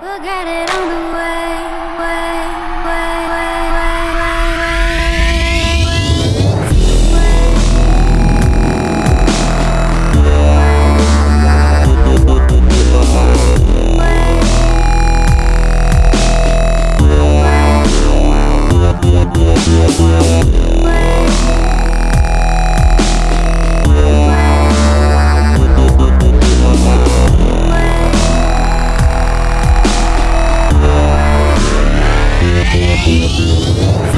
We'll get it on the way. Bye.